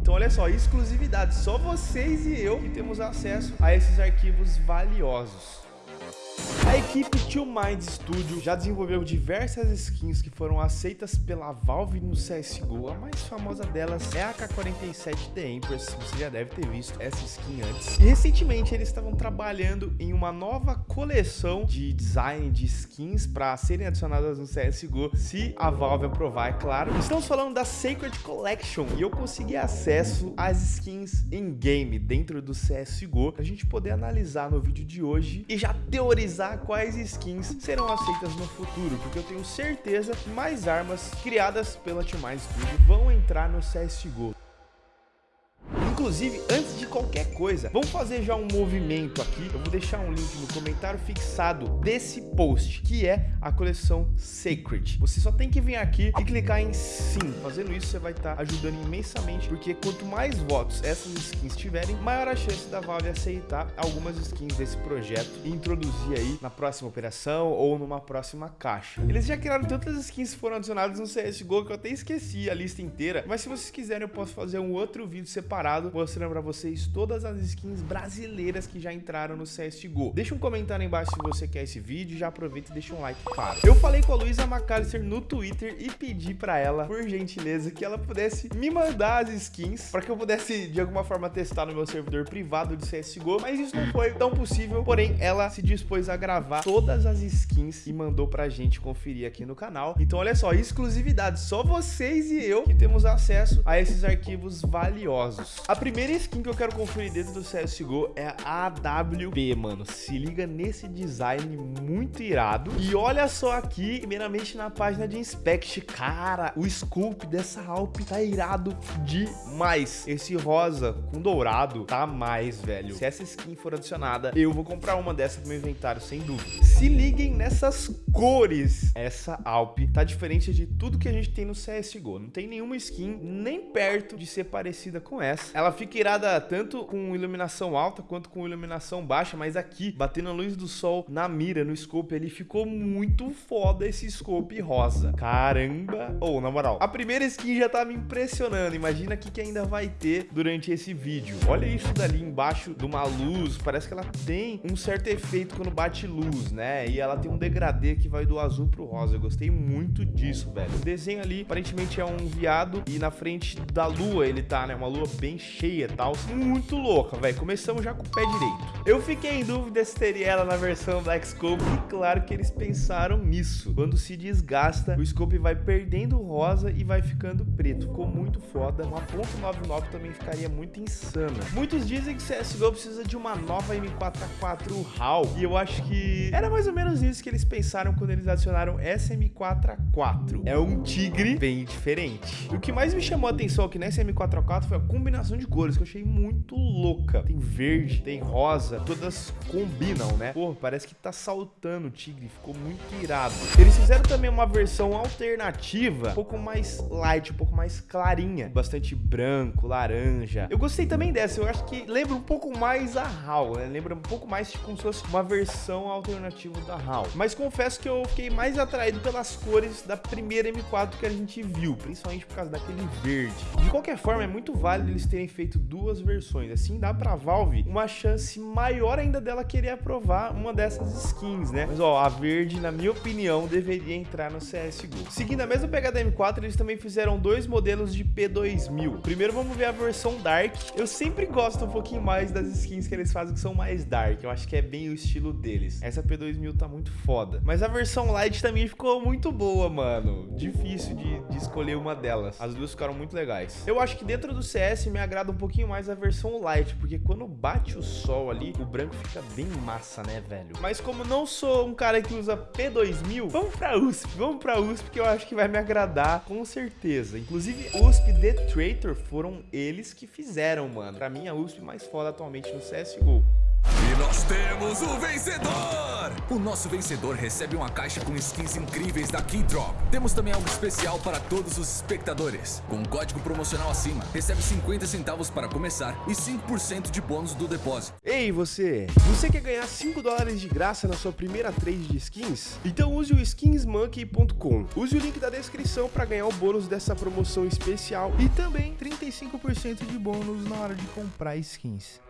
Então olha só, exclusividade, só vocês e eu que temos acesso a esses arquivos valiosos. A equipe Two Mind Studio já desenvolveu diversas skins que foram aceitas pela Valve no CSGO. A mais famosa delas é a AK-47 The Empress, você já deve ter visto essa skin antes. E recentemente eles estavam trabalhando em uma nova coleção de design de skins para serem adicionadas no CSGO, se a Valve aprovar, é claro. Estamos falando da Sacred Collection e eu consegui acesso às skins em game dentro do CSGO para a gente poder analisar no vídeo de hoje e já teorizar quais skins serão aceitas no futuro, porque eu tenho certeza que mais armas criadas pela Team Studio vão entrar no CSGO. Inclusive, antes de qualquer coisa, vamos fazer já um movimento aqui. Eu vou deixar um link no comentário fixado desse post, que é a coleção Sacred. Você só tem que vir aqui e clicar em sim. Fazendo isso, você vai estar tá ajudando imensamente, porque quanto mais votos essas skins tiverem, maior a chance da Valve aceitar algumas skins desse projeto e introduzir aí na próxima operação ou numa próxima caixa. Eles já criaram tantas skins que foram adicionadas no CSGO que eu até esqueci a lista inteira, mas se vocês quiserem eu posso fazer um outro vídeo separado mostrando para vocês todas as skins brasileiras que já entraram no CSGO. Deixa um comentário aí embaixo se você quer esse vídeo, já aproveita e deixa um like, claro. Eu falei com a Luísa McAllister no Twitter e pedi para ela, por gentileza, que ela pudesse me mandar as skins para que eu pudesse, de alguma forma, testar no meu servidor privado de CSGO, mas isso não foi tão possível, porém, ela se dispôs a gravar todas as skins e mandou pra gente conferir aqui no canal. Então, olha só, exclusividade, só vocês e eu que temos acesso a esses arquivos valiosos. A primeira skin que eu quero conferir dentro do CSGO é a AWP, mano. Se liga nesse design muito irado. E olha só aqui, primeiramente na página de Inspect. Cara, o scope dessa Alp tá irado demais. Esse rosa com dourado tá mais, velho. Se essa skin for adicionada, eu vou comprar uma dessa pro meu inventário, sem dúvida. Se liguem nessas cores. Essa Alp tá diferente de tudo que a gente tem no CSGO. Não tem nenhuma skin nem perto de ser parecida com essa. Ela ela fica irada tanto com iluminação alta quanto com iluminação baixa, mas aqui, batendo a luz do sol na mira, no scope, ele ficou muito foda esse scope rosa. Caramba! Ou, oh, na moral, a primeira skin já tá me impressionando. Imagina o que ainda vai ter durante esse vídeo. Olha isso dali embaixo de uma luz, parece que ela tem um certo efeito quando bate luz, né? E ela tem um degradê que vai do azul pro rosa. Eu gostei muito disso, velho. O desenho ali, aparentemente é um viado e na frente da lua ele tá, né? Uma lua bem cheia e tal. Muito louca, velho. Começamos já com o pé direito. Eu fiquei em dúvida se teria ela na versão Black Scope e claro que eles pensaram nisso. Quando se desgasta, o Scope vai perdendo rosa e vai ficando preto. Ficou muito foda. Uma .99 também ficaria muito insana. Muitos dizem que CSGO precisa de uma nova M4A4 HAL e eu acho que era mais ou menos isso que eles pensaram quando eles adicionaram essa M4A4. É um tigre bem diferente. O que mais me chamou a atenção aqui nessa M4A4 foi a combinação de cores que eu achei muito louca. Tem verde, tem rosa, todas combinam, né? Pô, parece que tá saltando o tigre, ficou muito irado. Eles fizeram também uma versão alternativa, um pouco mais light, um pouco mais clarinha, bastante branco, laranja. Eu gostei também dessa, eu acho que lembra um pouco mais a HAL, né? Lembra um pouco mais como se fosse uma versão alternativa da HAL. Mas confesso que eu fiquei mais atraído pelas cores da primeira M4 que a gente viu, principalmente por causa daquele verde. De qualquer forma, é muito válido eles terem feito duas versões. Assim dá pra Valve uma chance maior ainda dela querer aprovar uma dessas skins, né? Mas ó, a verde, na minha opinião, deveria entrar no CSGO. Seguindo a mesma pegada M4, eles também fizeram dois modelos de P2000. Primeiro vamos ver a versão Dark. Eu sempre gosto um pouquinho mais das skins que eles fazem que são mais Dark. Eu acho que é bem o estilo deles. Essa P2000 tá muito foda. Mas a versão Light também ficou muito boa, mano. Difícil de, de escolher uma delas. As duas ficaram muito legais. Eu acho que dentro do CS me agrada um pouquinho mais a versão light, porque quando bate o sol ali, o branco fica bem massa, né, velho? Mas como não sou um cara que usa P2000, vamos pra USP, vamos pra USP que eu acho que vai me agradar, com certeza. Inclusive, USP The Traitor foram eles que fizeram, mano. Pra mim, a USP mais foda atualmente no CSGO. E nós temos o vencedor! O nosso vencedor recebe uma caixa com skins incríveis da Keydrop. Temos também algo especial para todos os espectadores. Com um código promocional acima, recebe 50 centavos para começar e 5% de bônus do depósito. Ei, você! Você quer ganhar 5 dólares de graça na sua primeira trade de skins? Então use o skinsmonkey.com. Use o link da descrição para ganhar o bônus dessa promoção especial e também 35% de bônus na hora de comprar skins.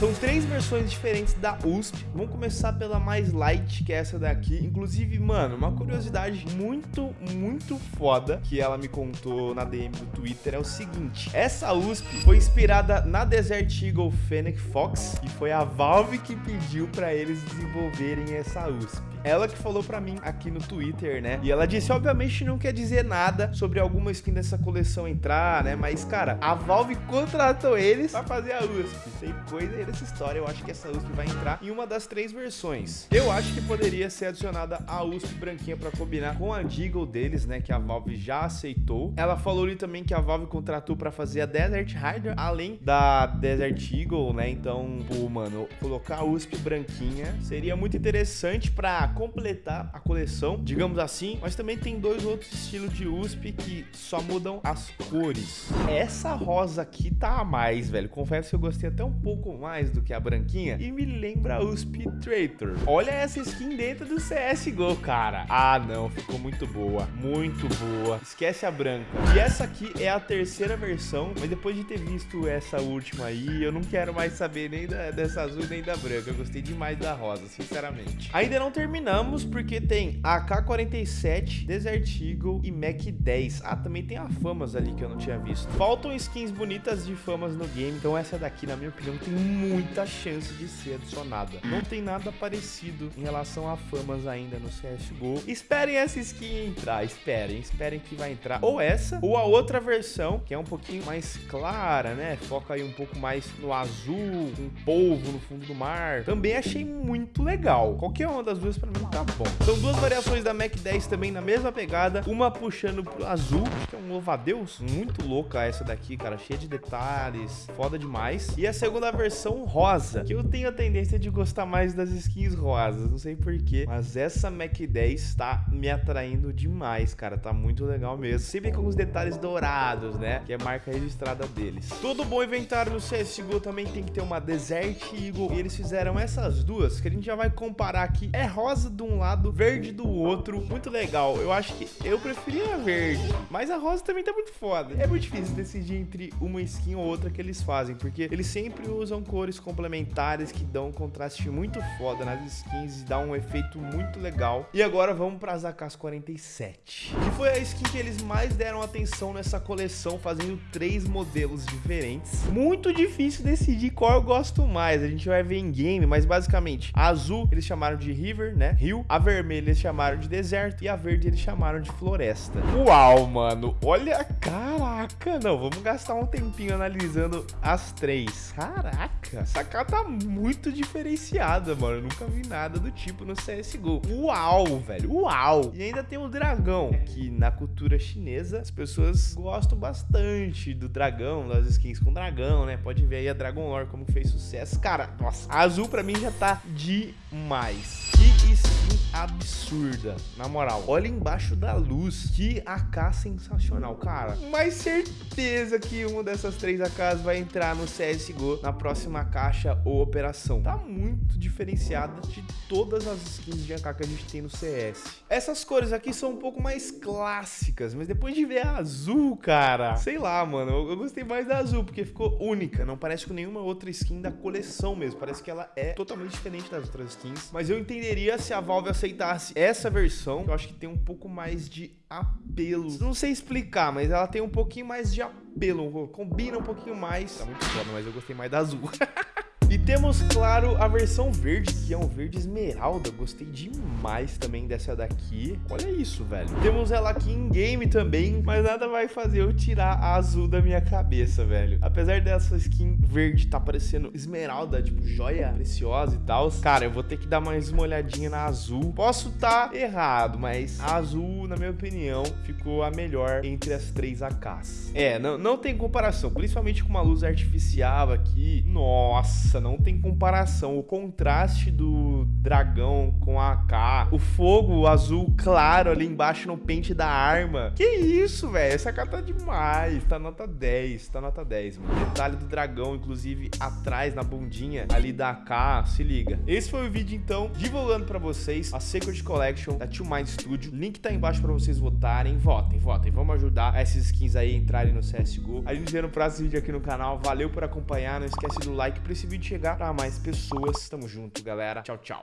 São três versões diferentes da USP. Vamos começar pela mais light, que é essa daqui. Inclusive, mano, uma curiosidade muito, muito foda que ela me contou na DM do Twitter é o seguinte. Essa USP foi inspirada na Desert Eagle Fennec Fox e foi a Valve que pediu para eles desenvolverem essa USP. Ela que falou pra mim aqui no Twitter, né? E ela disse, obviamente não quer dizer nada sobre alguma skin dessa coleção entrar, né? Mas, cara, a Valve contratou eles pra fazer a USP. Tem coisa aí dessa história. Eu acho que essa USP vai entrar em uma das três versões. Eu acho que poderia ser adicionada a USP branquinha pra combinar com a Deagle deles, né? Que a Valve já aceitou. Ela falou ali também que a Valve contratou pra fazer a Desert Hydra, além da Desert Eagle, né? Então, pô, mano, colocar a USP branquinha seria muito interessante pra completar a coleção, digamos assim, mas também tem dois outros estilos de USP que só mudam as cores. Essa rosa aqui tá a mais, velho. Confesso que eu gostei até um pouco mais do que a branquinha e me lembra a USP Traitor. Olha essa skin dentro do CSGO, cara. Ah, não, ficou muito boa, muito boa. Esquece a branca. E essa aqui é a terceira versão, mas depois de ter visto essa última aí, eu não quero mais saber nem da, dessa azul nem da branca. Eu gostei demais da rosa, sinceramente. Ainda não terminamos porque tem AK-47, Desert Eagle e Mac 10. Ah, também tem a Famas ali que eu não tinha visto. Faltam skins bonitas de Famas no game, então essa daqui, na minha opinião, tem muita chance de ser adicionada. Não tem nada parecido em relação a Famas ainda no CSGO. Esperem essa skin entrar, esperem, esperem que vai entrar. Ou essa, ou a outra versão, que é um pouquinho mais clara, né? Foca aí um pouco mais no azul, com polvo no fundo do mar. Também achei muito legal. Qualquer uma das duas pra mim tá bom. São duas variações da Mac 10 também na mesma pegada, uma puxando pro azul, acho que é um louva-a-Deus, muito louca essa daqui, cara, cheia de detalhes, foda demais. E a segunda versão rosa, que eu tenho a tendência de gostar mais das skins rosas, não sei porquê, mas essa Mac 10 tá me atraindo demais, cara, tá muito legal mesmo. Sempre com os detalhes dourados, né, que é marca registrada deles. Todo bom inventário no CSGO também tem que ter uma Desert Eagle, e eles fizeram essas duas, que a gente já vai comparar aqui. É rosa de um lado, verde do outro. Muito legal. Eu acho que eu preferia a verde, mas a rosa também tá muito foda. É muito difícil decidir entre uma skin ou outra que eles fazem, porque eles sempre usam cores complementares que dão um contraste muito foda nas skins e dá um efeito muito legal. E agora vamos para as AK-47, que foi a skin que eles mais deram atenção nessa coleção, fazendo três modelos diferentes. Muito difícil decidir qual eu gosto mais. A gente vai ver em game, mas basicamente a azul eles chamaram de River, né? Rio. A vermelha eles chamaram de deserto e a verde eles chamaram de floresta. Uau, mano. Olha, caraca. Não, vamos gastar um tempinho analisando as três. Caraca. Essa cara tá muito diferenciada, mano. Eu nunca vi nada do tipo no CSGO. Uau, velho. Uau. E ainda tem o dragão, que na cultura chinesa as pessoas gostam bastante do dragão, das skins com dragão, né? Pode ver aí a Dragon Lore como fez sucesso. Cara, nossa, a azul pra mim já tá demais. Que skin absurda. Na moral, olha embaixo da luz. Que AK sensacional, cara. Mais certeza que uma dessas três AKs vai entrar no CSGO na próxima caixa ou operação. Tá muito diferenciada de todas as skins de AK que a gente tem no CS. Essas cores aqui são um pouco mais clássicas, mas depois de ver a azul, cara, sei lá, mano, eu, eu gostei mais da azul, porque ficou única, não parece com nenhuma outra skin da coleção mesmo, parece que ela é totalmente diferente das outras skins, mas eu entenderia se a Valve aceitasse essa versão, eu acho que tem um pouco mais de apelo. Não sei explicar, mas ela tem um pouquinho mais de apelo, combina um pouquinho mais. Tá muito foda, mas eu gostei mais da azul. E temos, claro, a versão verde, que é um verde esmeralda. Gostei demais também dessa daqui. Olha isso, velho. Temos ela aqui em game também, mas nada vai fazer eu tirar a azul da minha cabeça, velho. Apesar dessa skin verde tá parecendo esmeralda, tipo joia preciosa e tal. Cara, eu vou ter que dar mais uma olhadinha na azul. Posso tá errado, mas a azul, na minha opinião, ficou a melhor entre as três AKs. É, não, não tem comparação, principalmente com uma luz artificial aqui. Nossa, Não tem comparação. O contraste do dragão com a AK, o fogo azul claro ali embaixo no pente da arma. Que isso, velho? Essa AK tá demais. Tá nota 10, tá nota 10, mano. Detalhe do dragão, inclusive atrás na bundinha ali da AK, se liga. Esse foi o vídeo então, divulgando pra vocês a Secret Collection da Two Mind Studio. Link tá embaixo pra vocês votarem. Votem, votem. Vamos ajudar essas skins aí a entrarem no CSGO. A gente vê no próximo vídeo aqui no canal. Valeu por acompanhar. Não esquece do like pra esse vídeo chegar pra mais pessoas. Tamo junto, galera. Tchau, tchau.